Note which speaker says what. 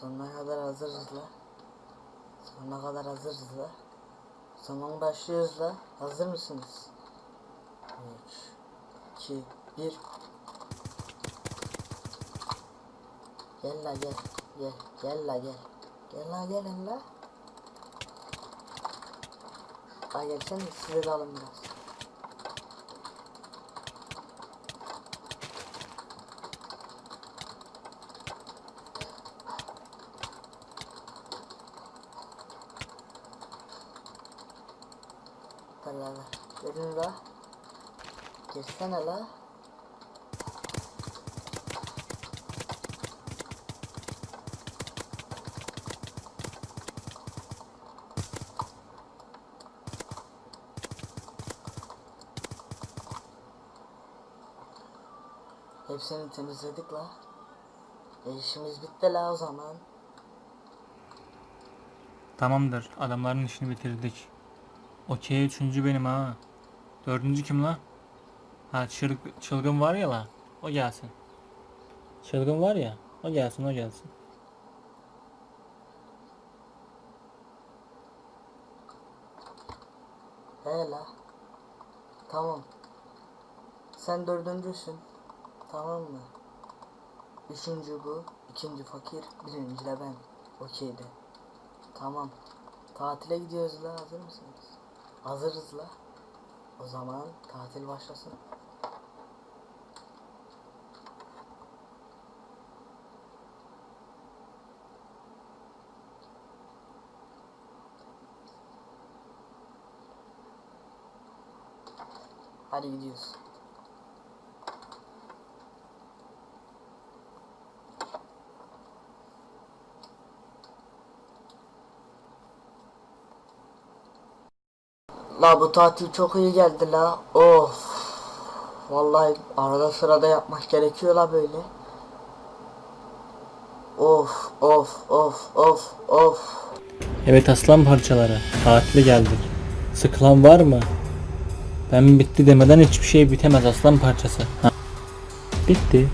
Speaker 1: Sonuna kadar hazırız la. Sonuna kadar hazırız la. Zaman başlıyoruz la. Hazır mısınız? 3 2 1 Gel la gel. Gel. Gel la gel. Gel la gelin la. Ay gelsene size de alın biraz. La la. Gelin la. Girsene la. Hepsini temizledik la. E işimiz bitti la o zaman.
Speaker 2: Tamamdır. Adamların işini bitirdik. Okey üçüncü benim ha. Dördüncü kim la? Ha çıl- çılgın var ya la. O gelsin. Çılgın var ya. O gelsin o gelsin.
Speaker 1: He. Tamam. Sen dördüncüsün. Tamam mı? Üçüncü bu. ikinci fakir. Birinci de ben. Okeydi. Tamam. Tatile gidiyoruz la. Hazır mısınız? Hazırız la. O zaman tatil başlasın. Hadi gidiyoruz. La bu tatil çok iyi geldi la. Of. Vallahi arada sırada yapmak gerekiyor la böyle. Of of of of of.
Speaker 2: Evet aslan parçaları. Tatile geldik. Sıkılan var mı? Ben bitti demeden hiçbir şey bitemez aslan parçası. Ha. Bitti.